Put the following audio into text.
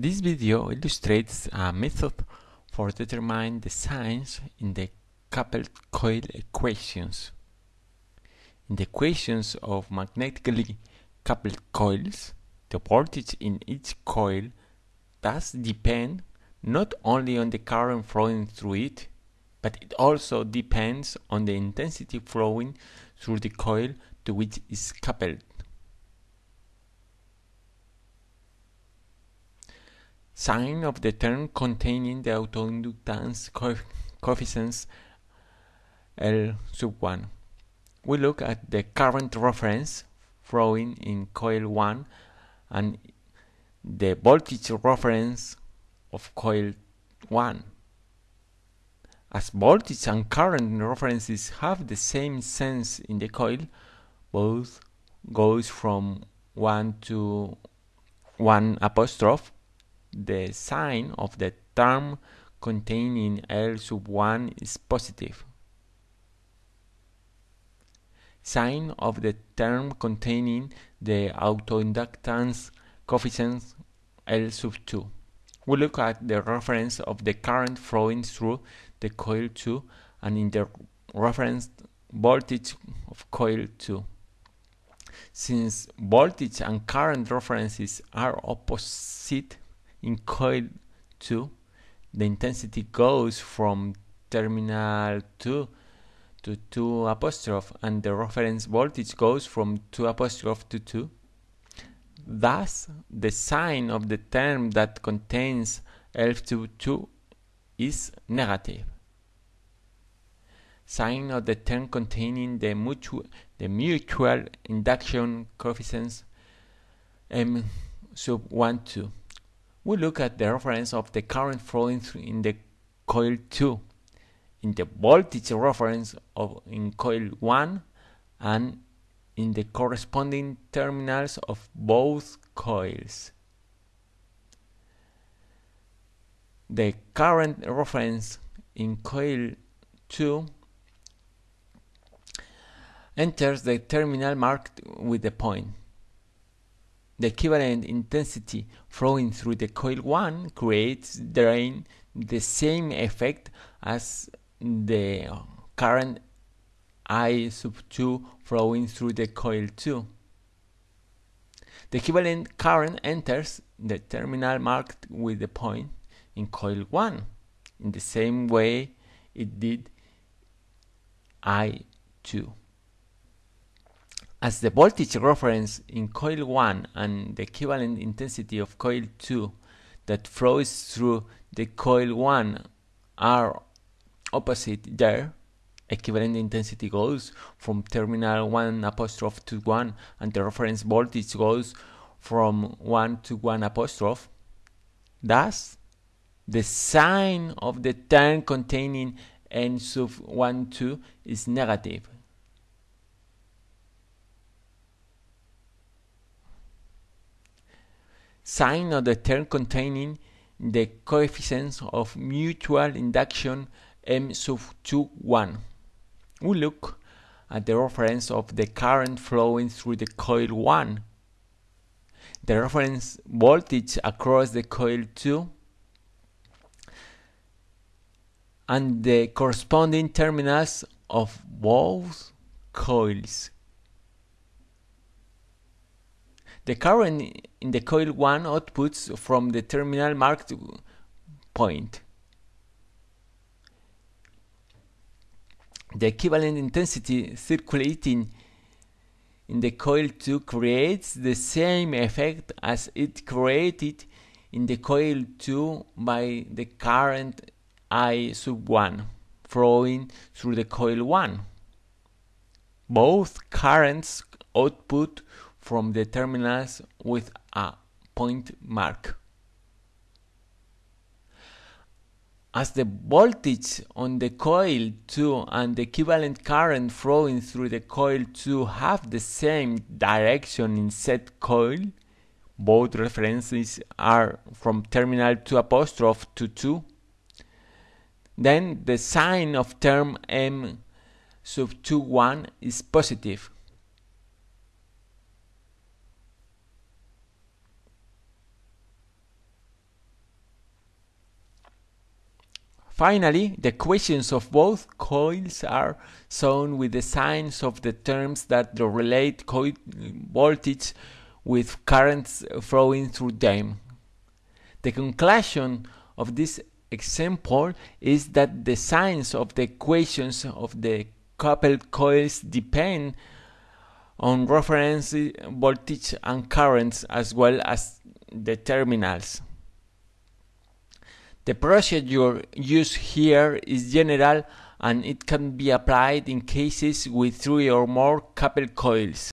This video illustrates a method for determining the signs in the coupled coil equations. In the equations of magnetically coupled coils, the voltage in each coil does depend not only on the current flowing through it, but it also depends on the intensity flowing through the coil to which it is coupled. Sign of the term containing the autoinductance coefficients L sub 1. We look at the current reference flowing in coil 1 and the voltage reference of coil 1. As voltage and current references have the same sense in the coil, both goes from 1 to 1 apostrophe, the sign of the term containing L sub 1 is positive. Sign of the term containing the autoinductance coefficient L sub 2. We look at the reference of the current flowing through the coil 2 and in the reference voltage of coil 2. Since voltage and current references are opposite in coil 2, the intensity goes from terminal 2 to 2 apostrophe and the reference voltage goes from 2 apostrophe to 2. Thus, the sign of the term that contains L2 is negative. Sign of the term containing the mutual, the mutual induction coefficients M sub 1 2. We look at the reference of the current flowing in the coil 2 in the voltage reference of in coil 1 and in the corresponding terminals of both coils. The current reference in coil 2 enters the terminal marked with the point. The equivalent intensity flowing through the coil 1 creates drain the same effect as the um, current I sub 2 flowing through the coil 2. The equivalent current enters the terminal marked with the point in coil 1 in the same way it did I2. As the voltage reference in coil 1 and the equivalent intensity of coil 2 that flows through the coil 1 are opposite there, equivalent intensity goes from terminal 1 apostrophe to 1 and the reference voltage goes from 1 to 1 apostrophe. Thus, the sign of the term containing M sub 1 2 is negative. Sign of the term containing the coefficients of mutual induction M sub 2 1. We look at the reference of the current flowing through the coil 1. The reference voltage across the coil 2 and the corresponding terminals of both coils. The current in the coil 1 outputs from the terminal marked point. The equivalent intensity circulating in the coil 2 creates the same effect as it created in the coil 2 by the current I sub 1 flowing through the coil 1. Both currents output from the terminals with a point mark. As the voltage on the coil 2 and the equivalent current flowing through the coil 2 have the same direction in said coil, both references are from terminal 2 apostrophe to 2, then the sign of term M sub 2 1 is positive. Finally, the equations of both coils are shown with the signs of the terms that relate coil voltage with currents flowing through them. The conclusion of this example is that the signs of the equations of the coupled coils depend on reference voltage and currents as well as the terminals. The procedure used here is general and it can be applied in cases with three or more coupled coils.